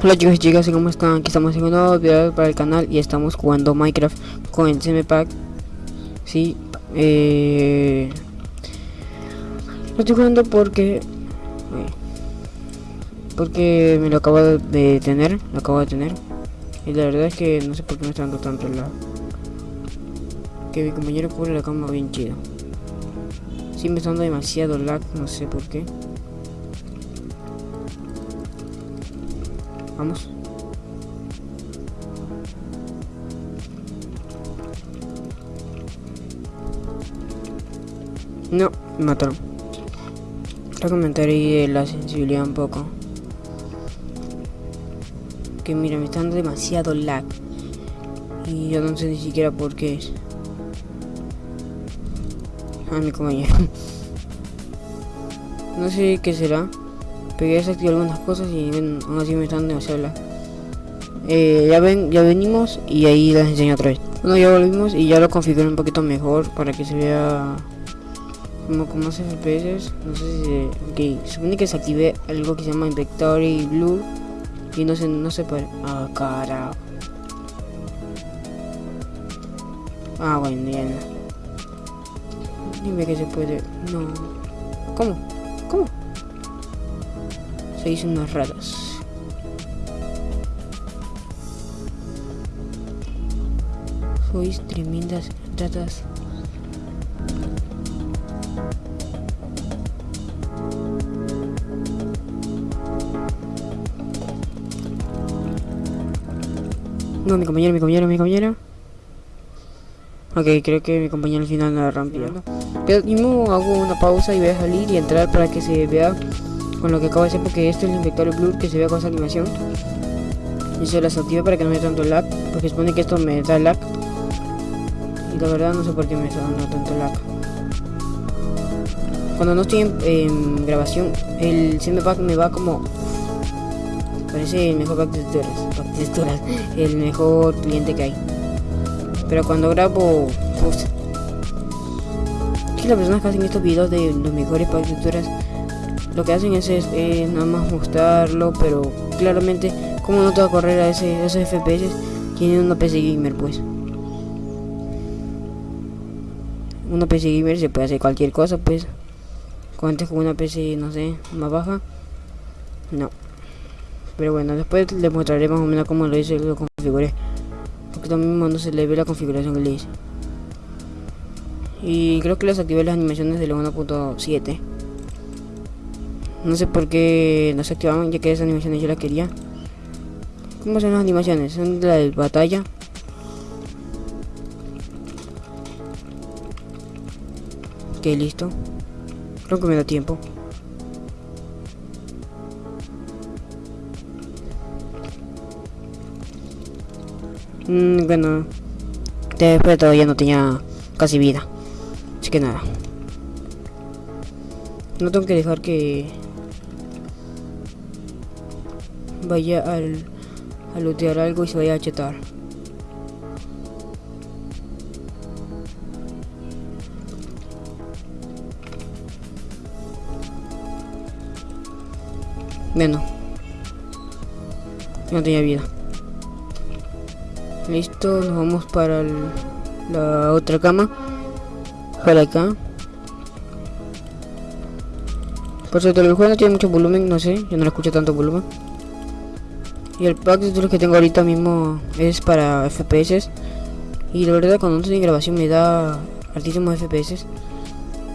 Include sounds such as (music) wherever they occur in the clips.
Hola chicos y chicas, ¿cómo están? Aquí estamos en un nuevo video para el canal y estamos jugando Minecraft con el CMPack Sí, eh... Lo estoy jugando porque... Porque me lo acabo de tener, lo acabo de tener. Y la verdad es que no sé por qué me está dando tanto la... Que mi compañero cubre la cama bien chido. Sí me está dando demasiado lag, no sé por qué Vamos. No, me mataron. Voy a comentar ahí la sensibilidad un poco. Que mira, me está dando demasiado lag. Y yo no sé ni siquiera por qué es. Ah, mi compañero. (laughs) no sé qué será. Pero ya desactivé algunas cosas y aún así me están demasiado la... Eh, ya ven, ya venimos y ahí les enseño otra vez. Bueno, ya volvimos y ya lo configuré un poquito mejor para que se vea como con más FPS. No sé si se... Ok, supone que desactivé algo que se llama Inventory Blue y no sé, no sé para... Ah, cara. Ah, bueno, ya no. Dime que se puede... No. ¿Cómo? Sois unas ratas. Sois tremendas ratas. No, mi compañero, mi compañero, mi compañero. Ok, creo que mi compañero al final la rompió. Pero mismo hago una pausa y voy a salir y entrar para que se vea con lo que acabo de hacer porque este es el inventario blur que se vea con esa animación. Y se las active para que no me dé tanto lag porque supone que esto me da lag. Y la verdad no sé por qué me está tanto lag. Cuando no estoy en, grabación el pack me va como parece el mejor pack de texturas, (laughs) el mejor cliente que hay. Pero cuando grabo pues, que las personas que hacen estos videos de los mejores packs de texturas lo que hacen es, nada más mostrarlo, pero claramente como no te va a correr a ese, esos FPS, tienen una PC gamer pues. Una PC gamer se puede hacer cualquier cosa pues. Antes con una PC, no sé, más baja. No. Pero bueno, después les mostraré más o menos cómo lo hice y lo configuré. Porque también no se le ve la configuración que le hice. Y creo que les activé las animaciones de la 1.7. No sé por qué no se activaban, ya que esas animaciones yo las quería. ¿Cómo son las animaciones? Son de la de batalla. Ok, listo. Creo que me da tiempo. Mm, bueno, después todavía no tenía casi vida. Así que nada. No tengo que dejar que vaya al, a lootear algo y se vaya a chetar. Bueno. No tenía vida. Listo, nos vamos para la otra cama. Para acá. Por cierto, el juego no tiene mucho volumen, no sé, yo no lo escucho tanto volumen. Y el pack de los que tengo ahorita mismo es para FPS. Y la verdad cuando no estoy grabación me da altísimos FPS.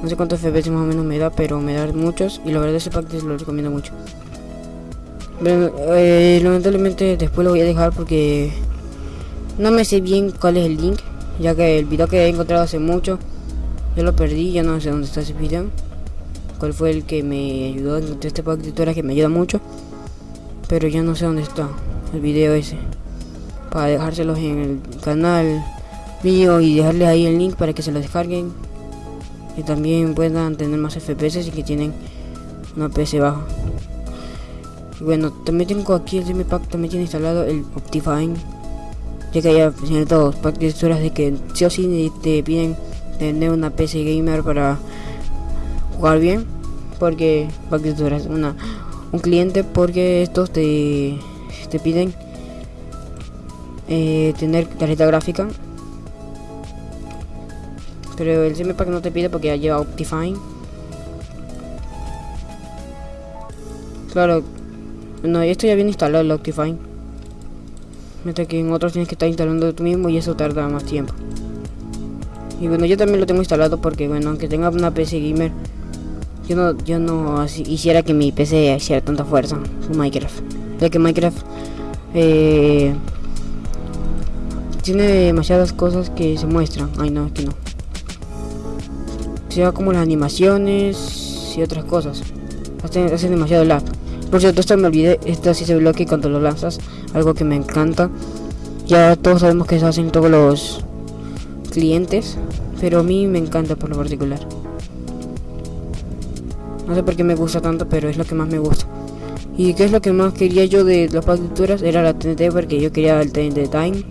No sé cuántos FPS más o menos me da, pero me da muchos. Y la verdad ese pack lo recomiendo mucho. Eh, lamentablemente después lo voy a dejar porque no me sé bien cuál es el link. Ya que el video que he encontrado hace mucho, yo lo perdí, ya no sé dónde está ese video. Cuál fue el que me ayudó este pack de tutoriales que me ayuda mucho pero ya no sé dónde está el video ese para dejárselos en el canal mío y dejarles ahí el link para que se lo descarguen. Y también puedan tener más FPS y que tienen una PC baja. Bueno también tengo aquí el CM Pack también tiene instalado el Optifine ya que ya tiene todos pack de texturas de que sí o sí te piden tener una PC gamer para jugar bien porque pack de texturas una un cliente porque estos te, te piden eh, tener tarjeta gráfica. Pero el CMPAC no te pide porque ya lleva Optifine. Claro, no, esto ya viene instalado el Optifine. Mientras que en otros tienes que estar instalando tú mismo y eso tarda más tiempo. Y bueno, yo también lo tengo instalado porque bueno, aunque tenga una PC gamer, yo no, yo no hiciera que mi PC hiciera tanta fuerza con Minecraft. Ya que Minecraft eh, tiene demasiadas cosas que se muestran. Ay no, aquí no. Sea como las animaciones y otras cosas. Hacen, hacen demasiado lag. Por cierto, esto me olvidé, esto sí se bloquea cuando lo lanzas, algo que me encanta. Ya todos sabemos que se hacen todos los clientes, pero a mí me encanta por lo particular. No sé por qué me gusta tanto, pero es lo que más me gusta. ¿Y qué es lo que más quería yo de las partituras? Era la TNT, porque yo quería el TNT Time.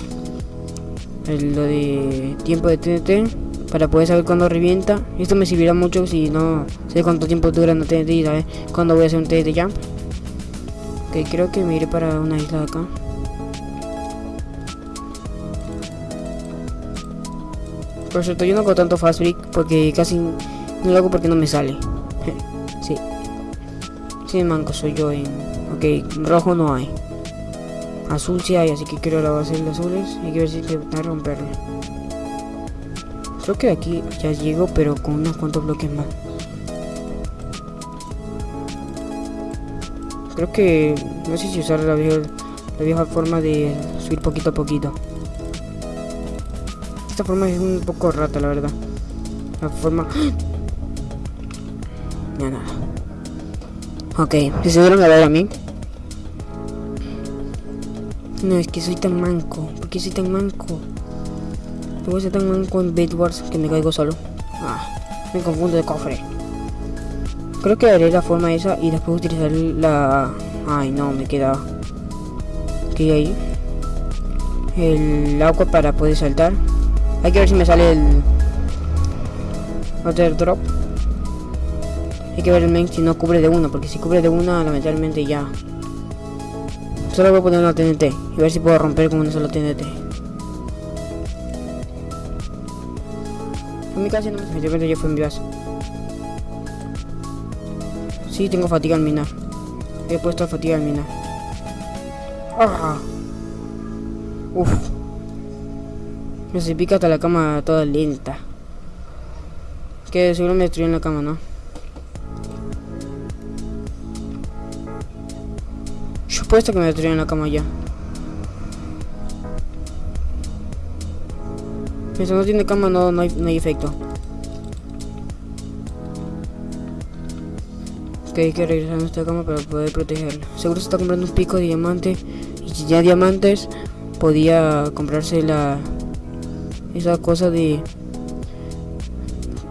El, lo de tiempo de TNT, para poder saber cuándo revienta. Esto me servirá mucho si no sé cuánto tiempo dura la TNT y saber cuándo voy a hacer un TNT Jump. Ok, creo que me iré para una isla de acá. Por cierto, yo no hago tanto fast break porque casi no lo hago porque no me sale. Sí. Manco soy yo en... Ok, rojo no hay. Azul sí hay, así que quiero la base de azules. Hay que ver si va a romperlo. Creo que aquí ya llego, pero con unos cuantos bloques más. Creo que... No sé si usar la vieja, la vieja forma de subir poquito a poquito esta forma es un poco rata, la verdad. La forma... Ya nada. Ok, ¿se dieron a ver a mí? No, es que soy tan manco. ¿Por qué soy tan manco? ¿Por qué soy tan manco en Bed Wars que me caigo solo? Ah, me confundo de cofre. Creo que haré la forma esa y después utilizar la... Ay, no, me queda... ¿Qué hay ahí? El agua para poder saltar. Hay que ver si me sale el Water Drop. Hay que ver el main si no cubre de uno, porque si cubre de una, lamentablemente ya. Solo voy a poner una TNT y ver si puedo romper con una sola TNT. En mi casa no me ya fue en base. Sí, tengo fatiga al minar. He puesto fatiga al minar. ¡Ah! Uf. Me se pica hasta la cama toda lenta. Que seguro me destruyó en la cama, ¿no? Yo puesto que me destruyó en la cama ya. Si no tiene cama no, no, hay, no hay efecto. Ok, hay que regresar a nuestra cama para poder protegerla. Seguro se está comprando un pico de diamante. Y si ya diamantes, podía comprarse la esa cosa de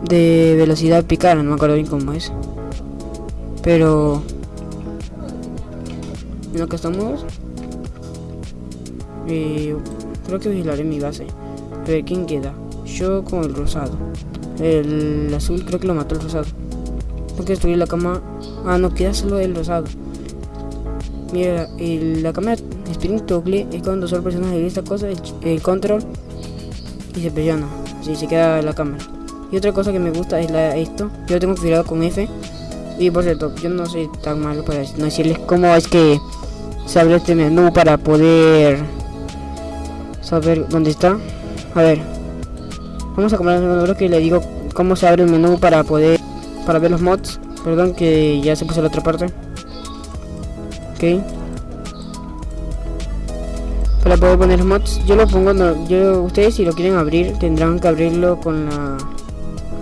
de velocidad picar, no me acuerdo bien cómo es. Pero en lo que estamos eh, creo que vigilaré mi base. A ver quién queda. Yo con el rosado. El azul creo que lo mató el rosado. Tengo que destruir la cama. Ah, no, queda solo el rosado. Mira, la cámara Sprint Toggle es cuando solo personas de esta cosa, el control y se presiona, si se queda la cámara. Y otra cosa que me gusta es la, esto, yo lo tengo configurado con F. Y por cierto, yo no soy tan malo para no decirles cómo es que se abre este menú para poder saber dónde está. A ver, vamos a comprar el menú que le digo cómo se abre el menú para poder para ver los mods. Perdón que ya se puso la otra parte. Ok para poder poner mods yo lo pongo yo ustedes si lo quieren abrir tendrán que abrirlo con la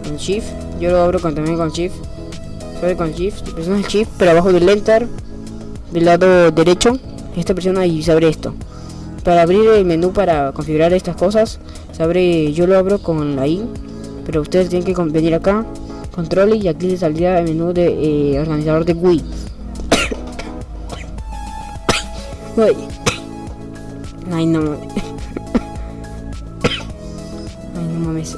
con shift yo lo abro también con shift ¿sabe? con shift presionas shift pero abajo del enter del lado derecho esta presiona y se abre esto para abrir el menú para configurar estas cosas se abre yo lo abro con la i pero ustedes tienen que venir acá control y aquí les saldría el menú de eh, organizador de Wii Ay, no mames. Ay, no mames.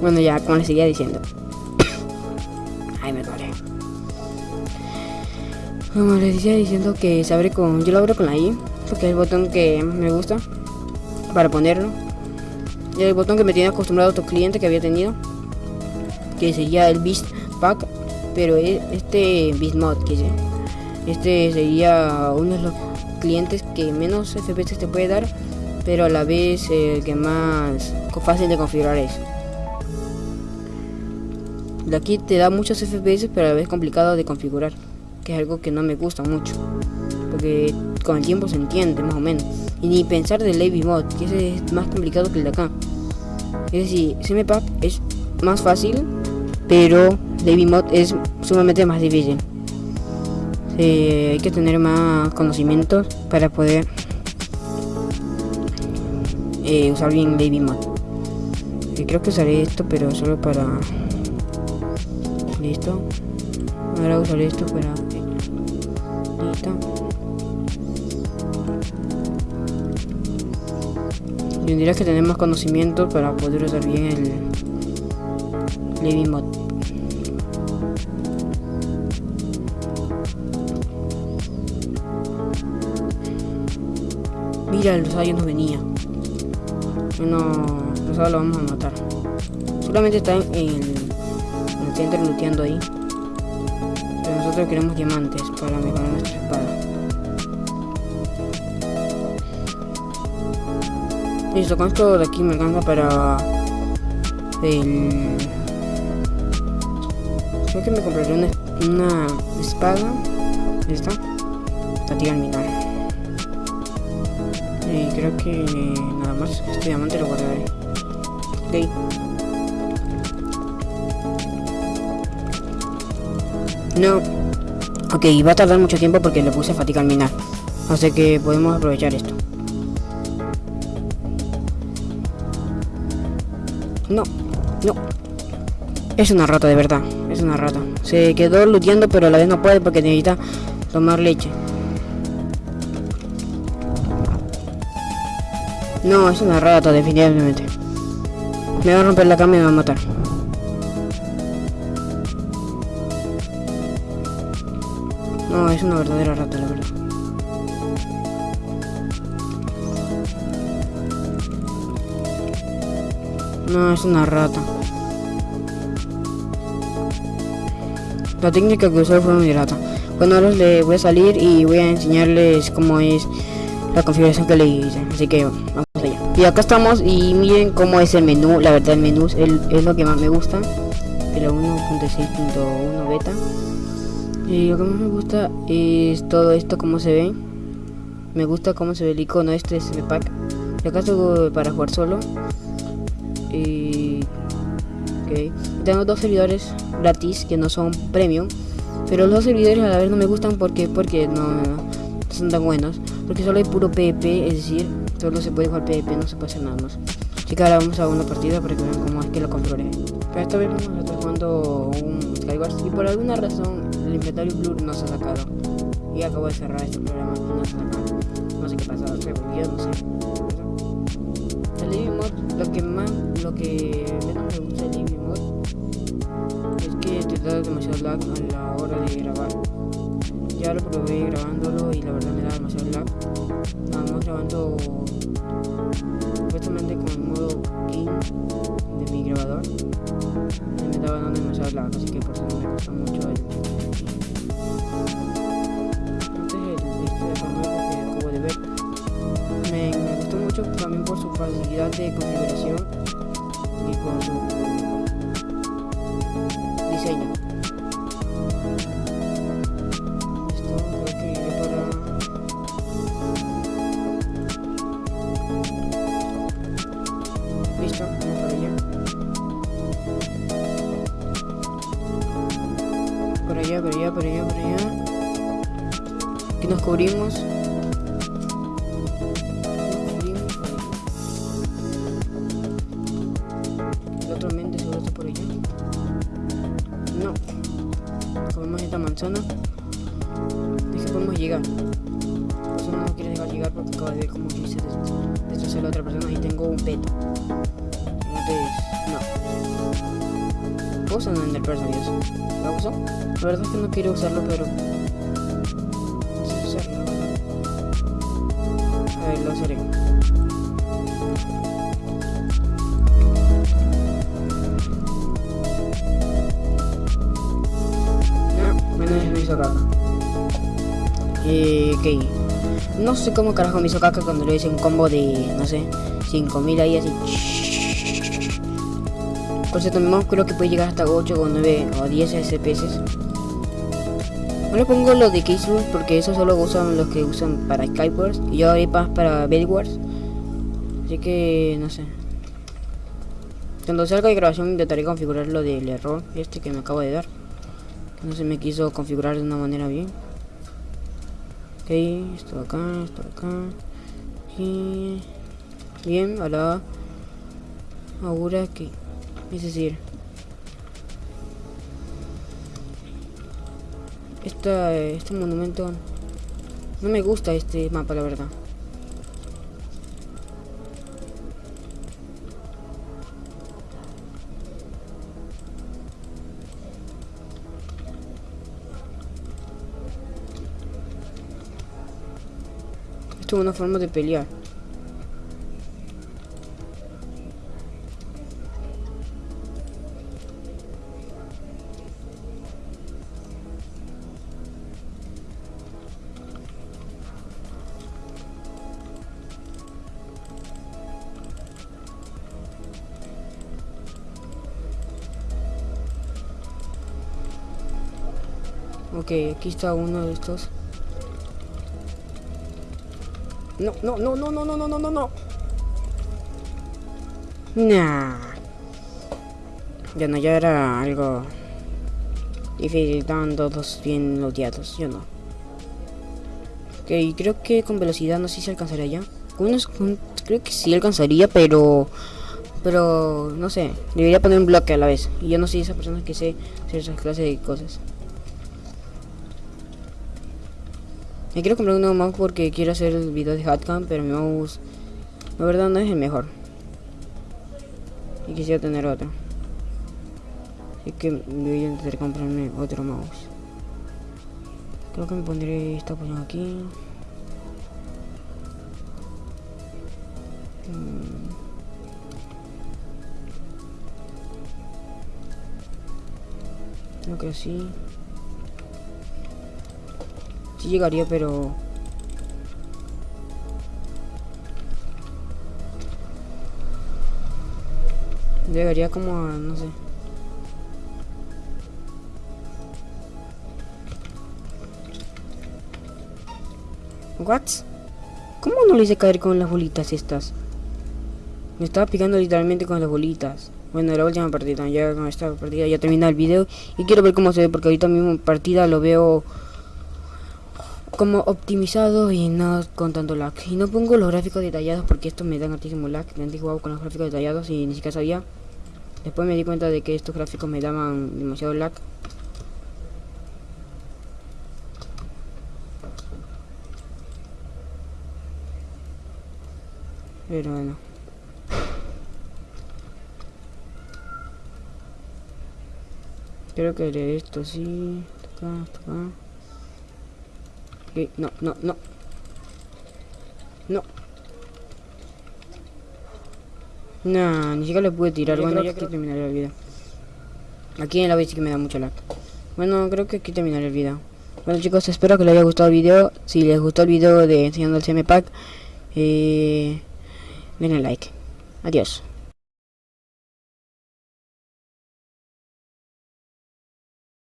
bueno, ya, como les seguía diciendo. Ay, me duele. Como les decía diciendo que se abre con. Yo lo abro con la I, porque es el botón que me gusta para ponerlo. Y el botón que me tiene acostumbrado a otro cliente que había tenido, que sería el Beast Pack, pero e, este Beast Mod, que este sería uno de los clientes que menos FPS te puede dar, pero a la vez el que más fácil de configurar es. De aquí te da muchos FPS, pero a la vez complicado de configurar que es algo que no me gusta mucho, porque con el tiempo se entiende más o menos. Y ni pensar del Lady Mod, que ese es más complicado que el de acá. Es decir, CMPack es más fácil, pero Lady Mod es sumamente más difícil. hay que tener más conocimientos para poder eh, usar bien Lady Mod. creo que usaré esto, pero solo para... Listo. Ahora usaré esto para Tendrías que tener más conocimiento para poder usar bien el Living Mod. Mira, el rosado no venía. El rosado lo vamos a matar. Solamente está en el, centro looteando ahí. Nosotros queremos diamantes para mejorar nuestra espada. Listo, con esto de aquí me alcanza para el... Creo que me compraré una, una espada. ¿Esta? Fatiga al minar. Y creo que nada más. Este diamante lo guardaré. Ok. No. Ok, va a tardar mucho tiempo porque le puse fatiga al minar. Así que podemos aprovechar esto. No, no. Es una rata, de verdad. Es una rata. Se quedó luteando, pero a la vez no puede porque necesita tomar leche. No, es una rata, definitivamente. Me va a romper la cama y me va a matar. No, es una verdadera rata, la verdad. No, es una rata. La técnica que usó fue muy rata. Bueno, ahora le voy a salir y voy a enseñarles cómo es la configuración que le hice. Así que vamos allá. Y acá estamos y miren cómo es el menú. La verdad el menú es, es lo que más me gusta. El 1.6.1 beta. Y lo que más me gusta es todo esto, cómo se ve. Me gusta cómo se ve el icono este es el pack. Y acá estoy para jugar solo. Y... Tengo dos servidores gratis que no son premium. Pero los servidores a la vez no me gustan porque, porque no, son tan buenos. Porque solo hay puro PvP, es decir, solo se puede jugar PvP, no se puede hacer nada más. Así que ahora vamos a una partida para que vean cómo es que lo controlé. Pero esta vez vamos a estar jugando un Skywars y por alguna razón el inventario Blur no se ha sacado. Y acabo de cerrar este programa y no se ha sacado. No sé qué pasa, se volvió, no sé. El Living Mod, lo que más, lo que menos me gusta del Living Mod es que te da demasiado lag a la hora de grabar. Ya lo probé grabándolo y la verdad me da demasiado lag. Nada más grabando supuestamente con el modo King de mi grabador me daba dando demasiado lag, así que por eso me gusta mucho el de configuración y su diseño esto creo que iré para listo, vamos para allá por allá, por allá, por allá, por allá. Aquí nos cubrimos. Que podemos llegar. La no quiere dejar llegar porque acaba de ver cómo yo hice destrozar a la otra persona y tengo un peto. Entonces, no. puedo usar el ¿sabías? ¿Lo uso? La verdad es que no quiero usarlo, pero... ok. No sé cómo carajo me hizo caca cuando le hice un combo de, no sé, 5000 ahí así. Por cierto, mi creo que puede llegar hasta 8 o 9 o 10 FPS. No le pongo lo de Case Rules porque eso solo usan los que usan para Skywars y yo haré más para Bedwars. Así que no sé. Cuando salga de grabación intentaré configurar lo del error este que me acabo de dar. No se me quiso configurar de una manera bien. Esto acá, esto acá. Y... Bien, ahora... Ahora que... Es decir... Esta, este monumento... No me gusta este mapa, la verdad. Esto es una forma de pelear. Ok, aquí está uno de estos. No, no, no, no, no, no, no, no, no, no. Nah. Ya no, ya era algo difícil, estaban todos bien odiados, yo no. Ok, creo que con velocidad no sé si alcanzaría ya. Con unos, creo que sí alcanzaría, pero... Pero, no sé, debería poner un bloque a la vez. Y yo no soy esa persona que sé hacer esas clases de cosas. Me quiero comprar un nuevo mouse porque quiero hacer el video de Hatcam, pero mi mouse, la verdad, no es el mejor. Y quisiera tener otro. Así que voy a intentar comprarme otro mouse. Creo que me pondré esta posición aquí. Mm. Creo que así. Llegaría, pero... Llegaría como a... no sé. ¿What? ¿Cómo no le hice caer con las bolitas estas? Me estaba picando literalmente con las bolitas. Bueno, la última partida, ya con esta partida ya termina el video y quiero ver cómo se ve porque ahorita mismo partida lo veo como optimizado y no con tanto lag. Y no pongo los gráficos detallados porque esto me dan altísimo lag. Me han jugado con los gráficos detallados y ni siquiera sabía. Después me di cuenta de que estos gráficos me daban demasiado lag. Pero bueno. Creo que haré esto sí. Acá, acá. Ok, no, no, no. No. No, ni siquiera le pude tirar. Bueno, ya que terminaré el video. Aquí en la vez que me da mucho lag. Bueno, creo que aquí terminaré el video. Bueno chicos, espero que les haya gustado el video. Si les gustó el video de enseñando el CM Pack, eh, denle like. Adiós.